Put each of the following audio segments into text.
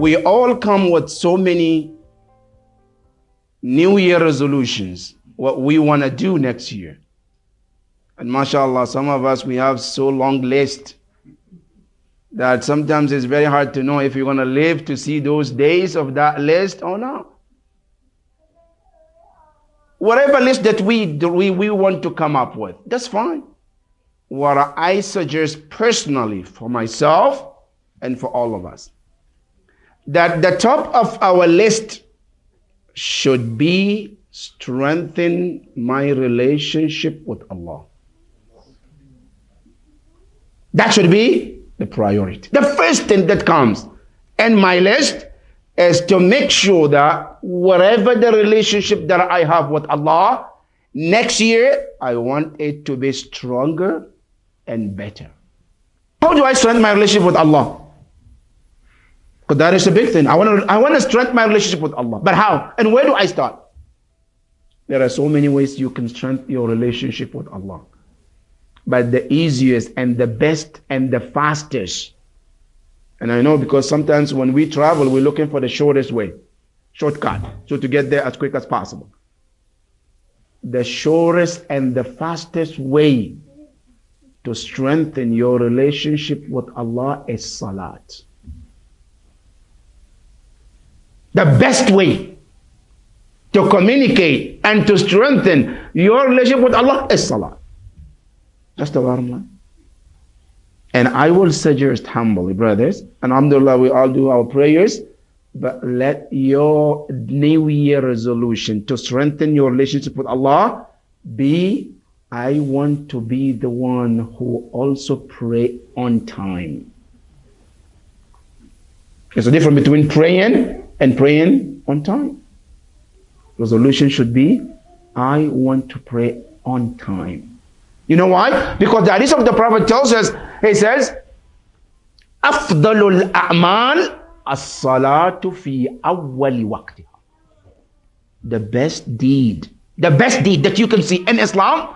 we all come with so many New Year resolutions, what we want to do next year. And mashallah, some of us, we have so long list that sometimes it's very hard to know if you're going to live to see those days of that list or not. Whatever list that we, we, we want to come up with, that's fine. What I suggest personally for myself and for all of us, that the top of our list should be strengthen my relationship with Allah. That should be the priority. The first thing that comes in my list is to make sure that whatever the relationship that I have with Allah, next year I want it to be stronger and better. How do I strengthen my relationship with Allah? Because that is a big thing. I want to I want to strengthen my relationship with Allah. But how? And where do I start? There are so many ways you can strengthen your relationship with Allah. But the easiest and the best and the fastest. And I know because sometimes when we travel, we're looking for the shortest way, shortcut, so to get there as quick as possible. The shortest and the fastest way to strengthen your relationship with Allah is salat. The best way to communicate and to strengthen your relationship with Allah is Salah. That's the bottom line. And I will suggest humbly, brothers, and alhamdulillah, we all do our prayers, but let your New Year resolution to strengthen your relationship with Allah be I want to be the one who also pray on time. There's a difference between praying and praying on time. Resolution should be, I want to pray on time. You know why? Because the hadith of the Prophet tells us, he says, أفضل الأعمال الصلاة في أول وقتها. The best deed, the best deed that you can see in Islam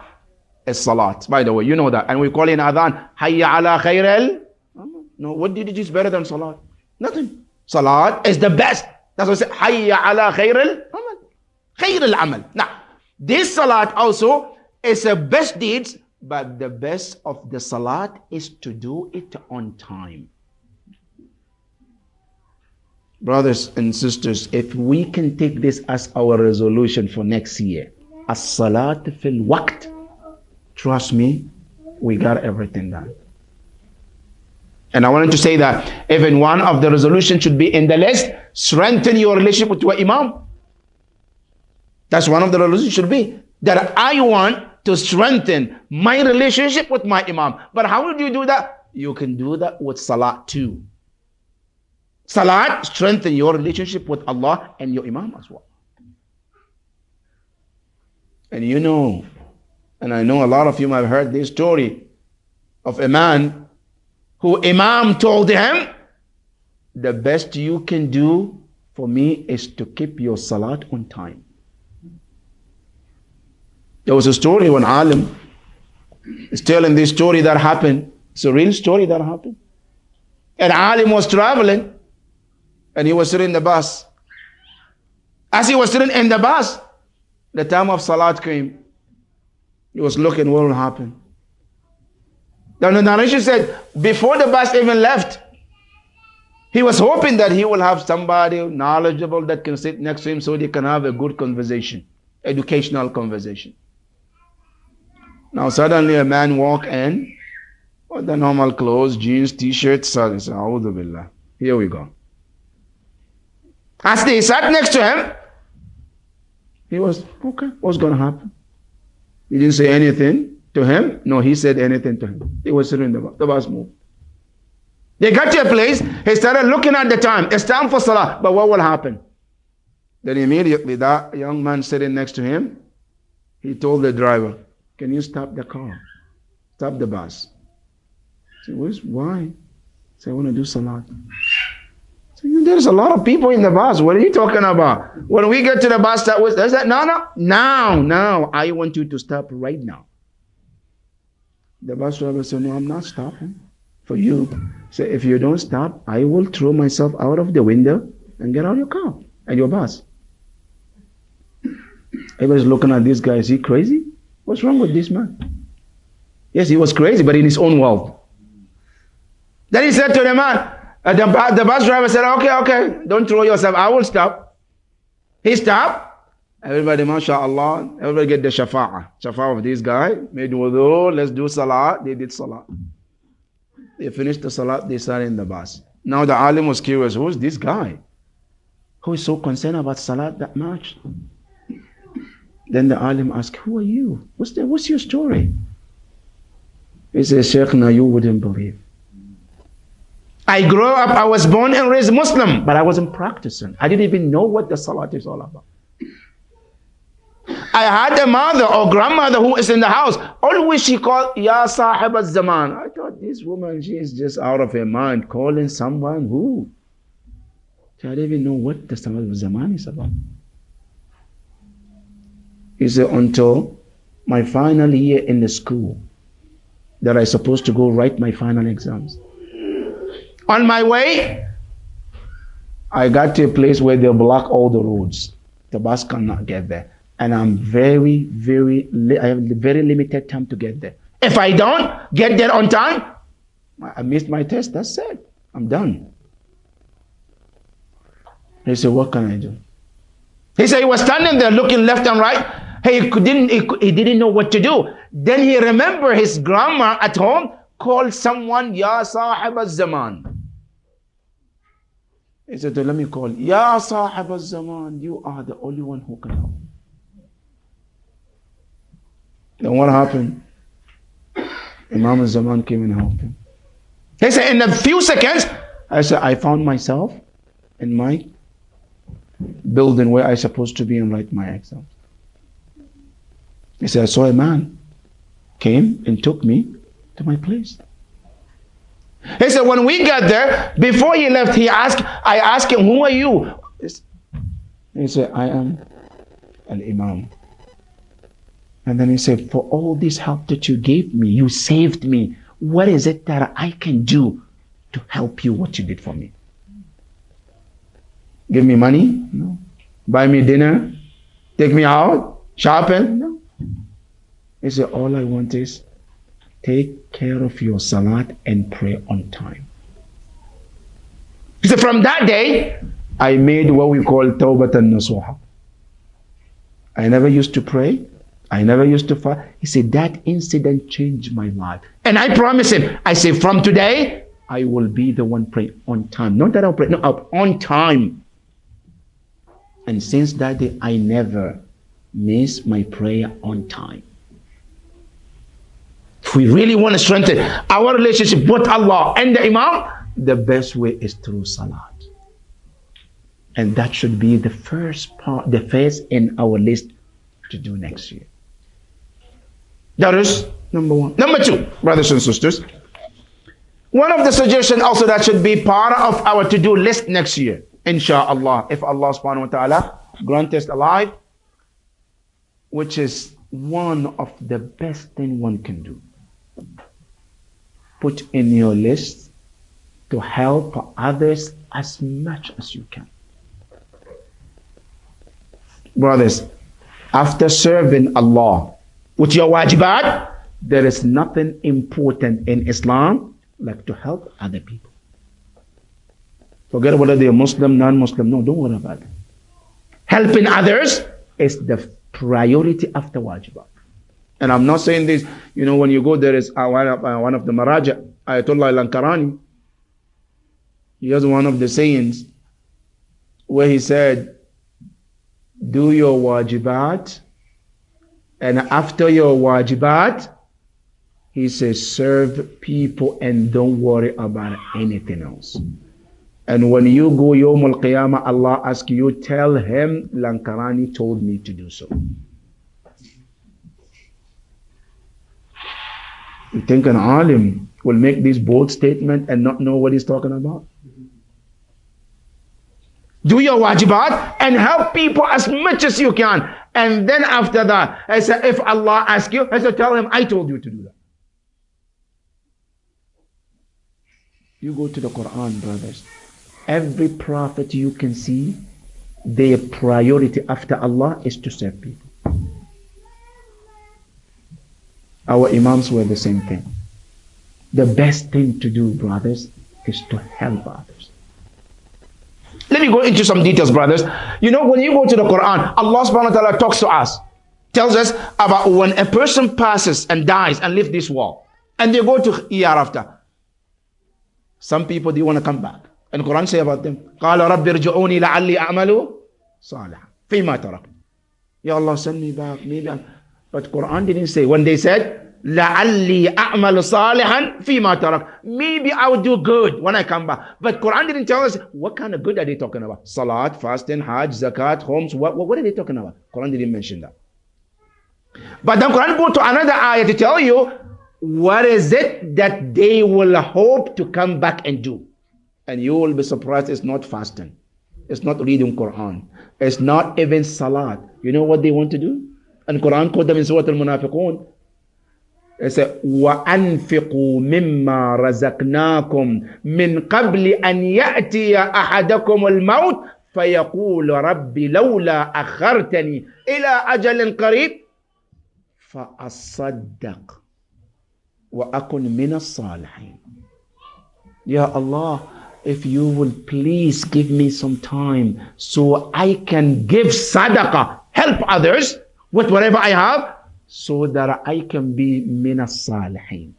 is salat. By the way, you know that. And we call in adhan, hayya ala khair No, what did it is better than salat? Nothing. Salat is the best. that's why I say, Hayya ala khair al-amal. Khair al-amal. Now, this salat also is a best deeds, but the best of the salat is to do it on time. Brothers and sisters, if we can take this as our resolution for next year, as salat fil waqt, trust me, we got everything done. And I wanted to say that even one of the resolutions should be in the list, strengthen your relationship with your imam. That's one of the resolutions should be. That I want to strengthen my relationship with my imam. But how would you do that? You can do that with salat too. Salat, strengthen your relationship with Allah and your imam as well. And you know, and I know a lot of you have heard this story of a man who Imam told him, the best you can do for me is to keep your salat on time. There was a story when Alim is telling this story that happened. It's a real story that happened. And Alim was traveling and he was sitting in the bus. As he was sitting in the bus, the time of Salat came. He was looking what will happen. The narration said, before the bus even left, he was hoping that he will have somebody knowledgeable that can sit next to him so they can have a good conversation, educational conversation. Now suddenly a man walk in with the normal clothes, jeans, t-shirt. Here we go. As they sat next to him, he was, okay, what's going to happen? He didn't say anything. To him? No, he said anything to him. He was sitting in the bus. The bus moved. They got to a place, he started looking at the time. It's time for Salah. But what will happen? Then immediately that young man sitting next to him, he told the driver, Can you stop the car? Stop the bus. I said, Why? Say, I want to do Salah. So, There's a lot of people in the bus. What are you talking about? When we get to the bus stop, there's that. No, no, now, now. I want you to stop right now. The bus driver said, No, I'm not stopping for you. So if you don't stop, I will throw myself out of the window and get out of your car and your bus. Everybody's looking at this guy. Is he crazy? What's wrong with this man? Yes, he was crazy, but in his own world. Then he said to the man, uh, the, the bus driver said, okay, okay, don't throw yourself. I will stop. He stopped. Everybody, mashallah, everybody get the shafa'ah. Shafa'ah of this guy. Made wudu, let's do salah. They did salah. They finished the salah, they sat in the bus. Now the alim was curious, who's this guy? Who is so concerned about salah that much? Then the alim asked, who are you? What's, the, what's your story? He says, Sheikh, now you wouldn't believe. I grew up, I was born and raised Muslim, but I wasn't practicing. I didn't even know what the salat is all about. I had a mother or grandmother who is in the house. Always she called Ya Sahib zaman I thought this woman, she is just out of her mind, calling someone who. I didn't even know what the Sahib zaman is about. He said, until my final year in the school, that I supposed to go write my final exams. On my way, I got to a place where they block all the roads. The bus cannot get there. And I'm very, very, I have very limited time to get there. If I don't get there on time, I missed my test. That's it. I'm done. He said, What can I do? He said he was standing there looking left and right. He didn't, he, he didn't know what to do. Then he remembered his grandma at home called someone Ya Sahib al-Zaman. He said, let me call Ya Sahib al-Zaman. You are the only one who can help. Then what happened? Imam al-Zaman came and helped him. He said, in a few seconds, I said, I found myself in my building where I supposed to be and write my exams. He said, I saw a man came and took me to my place. He said, when we got there, before he left, he asked, I asked him, who are you? He said, I am an imam. And then he said, for all this help that you gave me, you saved me. What is it that I can do to help you what you did for me? Give me money? No. Buy me dinner? Take me out? Shopping? No. He said, all I want is take care of your salat and pray on time. He said, from that day, I made what we call tawbat and nasuha. I never used to pray. I never used to fast. He said, that incident changed my life. And I promise him, I say, from today, I will be the one praying on time. Not that I'll pray, no, on time. And since that day, I never miss my prayer on time. If we really want to strengthen our relationship with Allah and the Imam, the best way is through Salat. And that should be the first part, the first in our list to do next year. That is number one. Number two, brothers and sisters, one of the suggestions also that should be part of our to-do list next year, inshallah, if Allah subhanahu wa ta'ala grant us alive, which is one of the best thing one can do. Put in your list to help others as much as you can. Brothers, after serving Allah with your wajibat, there is nothing important in Islam like to help other people. Forget whether they are Muslim, non-Muslim. No, don't worry about it. Helping others is the priority after wajibat. And I'm not saying this, you know, when you go there is uh, one, of, uh, one of the Maraja, Ayatollah Lankarani. He has one of the sayings where he said, do your wajibat and after your wajibat, he says, serve people and don't worry about anything else. And when you go Yom Al Qiyamah, Allah asks you, tell him Lankarani told me to do so. You think an alim will make this bold statement and not know what he's talking about? Do your wajibat and help people as much as you can. And then after that, I said, if Allah asks you, I said, tell him I told you to do that. You go to the Quran, brothers. Every prophet you can see, their priority after Allah is to serve people. Our Imams were the same thing. The best thing to do, brothers, is to help others Let me go into some details, brothers. You know, when you go to the Quran, Allah subhanahu wa ta'ala talks to us, tells us about when a person passes and dies and leaves this world, and they go to ER after. Some people, they want to come back. And the Quran say about them, قَالَ رَبِّ ارْجِعُونِي لَعَلِّي أَعْمَلُ صَالِحًا فِيمَا تَرَكْ Ya Allah, send me back. Maybe I'm... But Quran didn't say. When they said, لَعَلِّي أَعْمَلُ صَالِحًا فِي مَا تَرَكْ Maybe I'll do good when I come back. But Quran didn't tell us what kind of good are they talking about? Salat, fasting, Hajj, Zakat, khums. What, what, what are they talking about? Quran didn't mention that. But then Quran go to another ayah to tell you what is it that they will hope to come back and do. And you will be surprised it's not fasting. It's not reading Quran. It's not even Salat. You know what they want to do? And Quran called them in Surah Al-Munafiqun. وأنفقوا مما رزقناكم من قبل أن يأتي أحدكم الموت فيقول ربي لولا أخرتني إلى أجل قريب فأصدق وأكن من الصالحين يا الله if you will please give me some time so I can give صدقة help others with whatever I have so that I can be minas salihin.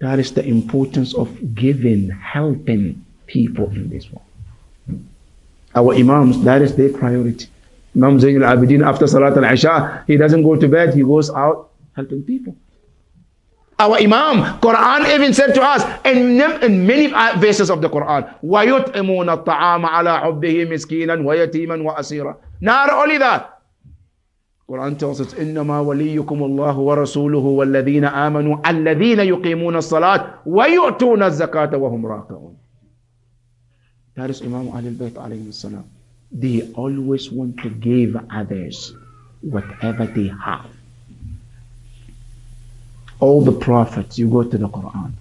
That is the importance of giving, helping people in this world. Our Imams, that is their priority. Imam Zayn al-Abidin, after Salat al-Isha, he doesn't go to bed, he goes out helping people. Our Imam, Quran even said to us in, in many verses of the Quran, وَيُطْعِمُونَ الطَّعَامَ عَلَىٰ حُبِّهِ مِسْكِينًا وَيَتِيمًا وَأَسِيرًا Not only that, Tells us, إِنَّمَا وَلِيُّكُمُ اللَّهُ وَرَسُولُهُ وَالَّذِينَ آمَنُوا الَّذِينَ يُقِيمُونَ الصَّلَاةَ وَيُؤْتُونَ الزَّكَاةَ وَهُمْ رَاكِعُونَ That is Imam Ali al-Bayt alayhi salam. They always want to give others whatever they have all the prophets, you go to the Quran.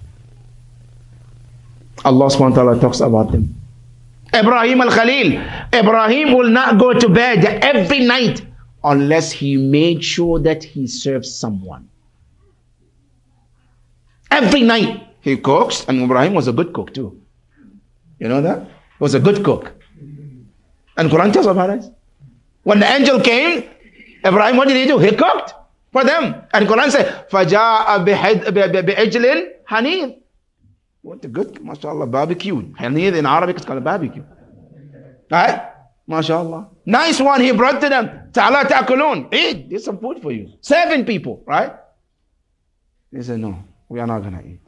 Allah subhanahu wa ta'ala talks about them. Ibrahim al-Khalil. Ibrahim will not go to bed every night unless he made sure that he serves someone. Every night he cooks, and Ibrahim was a good cook too. You know that? He was a good cook. And Quran tells about it. When the angel came, Ibrahim, what did he do? He cooked for them. And Quran says, فَجَاءَ بِعِجْلٍ حَنِيذ What a good, mashallah, barbecue. Hanid in Arabic is called a barbecue. Right? MashaAllah. Nice one he brought to them. Ta'ala ta'kulun. Eat. There's some food for you. Seven people, right? They said, no, we are not going to eat.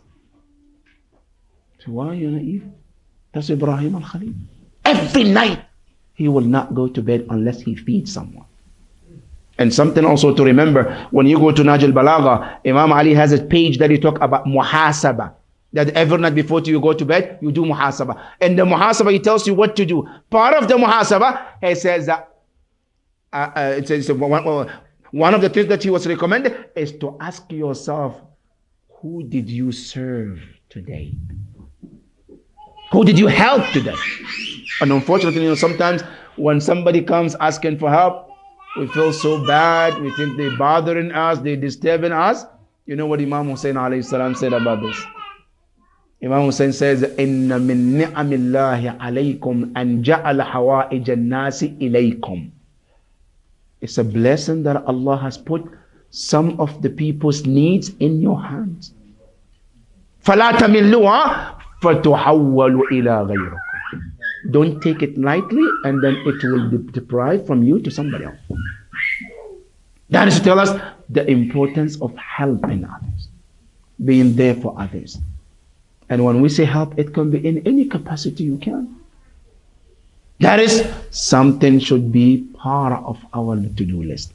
So why are you going to eat? That's Ibrahim al-Khalil. Every night he will not go to bed unless he feeds someone. And something also to remember, when you go to Nahj al-Balagha, Imam Ali has a page that he talk about muhasaba. That every night before you go to bed, you do muhasaba. And the muhasaba, he tells you what to do. Part of the muhasaba, he says that, uh, uh, it says one, one of the things that he was recommended is to ask yourself, who did you serve today? Who did you help today? And unfortunately, you know, sometimes when somebody comes asking for help, we feel so bad. We think they're bothering us, they're disturbing us. You know what Imam Hussein salam said about this? Imam Hussein says, إِنَّ مِن نِعَمِ اللَّهِ عَلَيْكُمْ أَنْ جَعَلَ حَوَائِجَ النَّاسِ إِلَيْكُمْ It's a blessing that Allah has put some of the people's needs in your hands. فَلَا تَمِلُّهَا فَتُحَوَّلُ إِلَى غَيْرِكُمْ don't take it lightly and then it will be deprived from you to somebody else. That is to tell us the importance of helping others, being there for others. And when we say help, it can be in any capacity you can. That is something should be part of our to-do list.